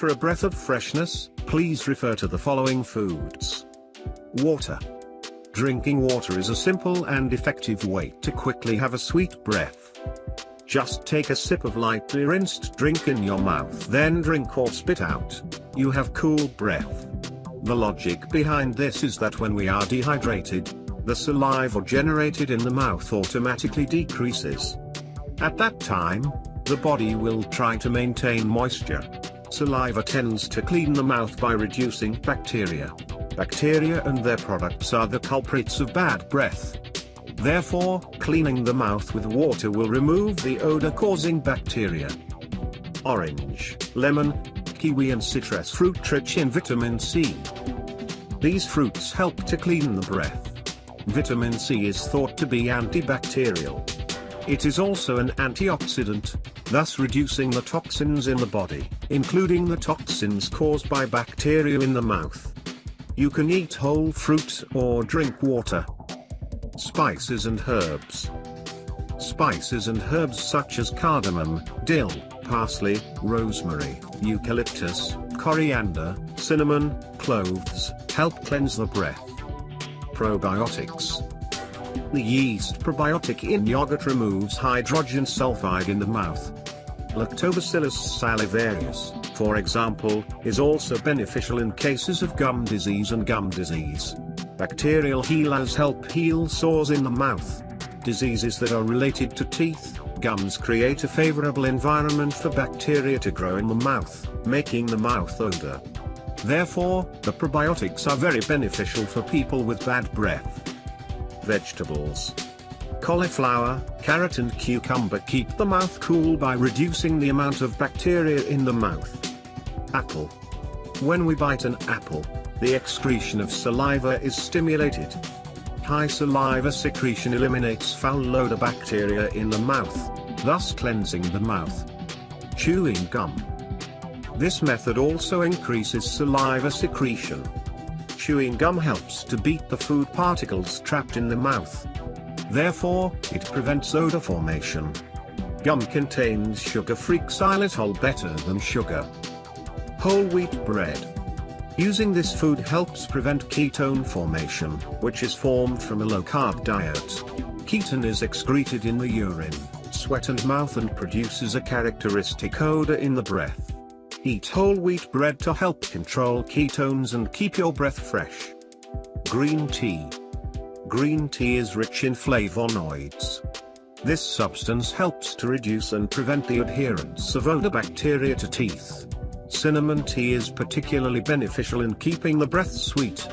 for a breath of freshness, please refer to the following foods. Water. Drinking water is a simple and effective way to quickly have a sweet breath. Just take a sip of lightly rinsed drink in your mouth then drink or spit out. You have cool breath. The logic behind this is that when we are dehydrated, the saliva generated in the mouth automatically decreases. At that time, the body will try to maintain moisture. Saliva tends to clean the mouth by reducing bacteria. Bacteria and their products are the culprits of bad breath. Therefore, cleaning the mouth with water will remove the odor-causing bacteria. Orange, lemon, kiwi and citrus fruit rich in vitamin C. These fruits help to clean the breath. Vitamin C is thought to be antibacterial. It is also an antioxidant, thus reducing the toxins in the body, including the toxins caused by bacteria in the mouth. You can eat whole fruits or drink water. Spices and herbs. Spices and herbs such as cardamom, dill, parsley, rosemary, eucalyptus, coriander, cinnamon, cloves, help cleanse the breath. Probiotics. The yeast probiotic in yogurt removes hydrogen sulfide in the mouth. Lactobacillus salivarius, for example, is also beneficial in cases of gum disease and gum disease. Bacterial healers help heal sores in the mouth. Diseases that are related to teeth, gums create a favorable environment for bacteria to grow in the mouth, making the mouth odor. Therefore, the probiotics are very beneficial for people with bad breath. Vegetables. Cauliflower, carrot and cucumber keep the mouth cool by reducing the amount of bacteria in the mouth. Apple. When we bite an apple, the excretion of saliva is stimulated. High saliva secretion eliminates foul bacteria in the mouth, thus cleansing the mouth. Chewing gum. This method also increases saliva secretion. Chewing gum helps to beat the food particles trapped in the mouth. Therefore, it prevents odor formation. Gum contains sugar-free xylitol better than sugar. Whole wheat bread. Using this food helps prevent ketone formation, which is formed from a low-carb diet. Ketone is excreted in the urine, sweat and mouth and produces a characteristic odor in the breath. Eat whole wheat bread to help control ketones and keep your breath fresh. Green tea. Green tea is rich in flavonoids. This substance helps to reduce and prevent the adherence of odor bacteria to teeth. Cinnamon tea is particularly beneficial in keeping the breath sweet.